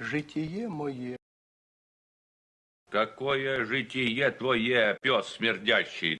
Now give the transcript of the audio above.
житие мое. Какое житие твое, пес смердящий?